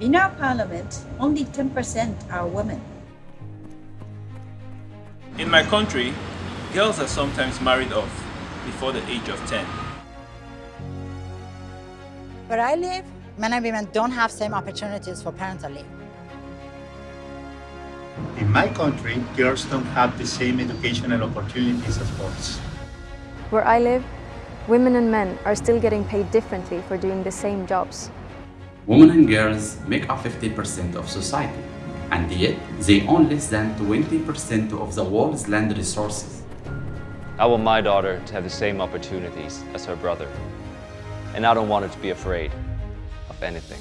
In our parliament, only 10% are women. In my country, girls are sometimes married off before the age of 10. Where I live, men and women don't have the same opportunities for parental leave. In my country, girls don't have the same educational opportunities as boys. Where I live, women and men are still getting paid differently for doing the same jobs. Women and girls make up 50% of society, and yet they own less than 20% of the world's land resources. I want my daughter to have the same opportunities as her brother, and I don't want her to be afraid of anything.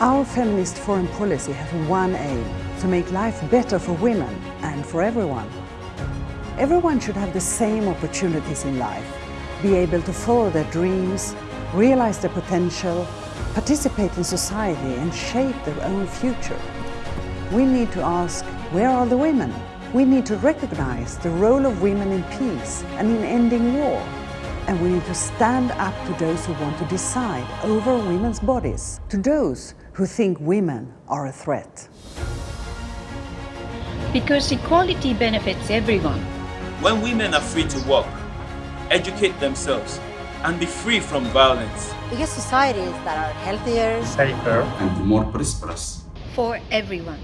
Our feminist foreign policy has one aim, to make life better for women and for everyone. Everyone should have the same opportunities in life, be able to follow their dreams, realize their potential, participate in society and shape their own future. We need to ask, where are the women? We need to recognize the role of women in peace and in ending war. And we need to stand up to those who want to decide over women's bodies, to those who think women are a threat. Because equality benefits everyone. When women are free to work, educate themselves, and be free from violence, Because societies that are healthier, Safer, and more prosperous. For everyone.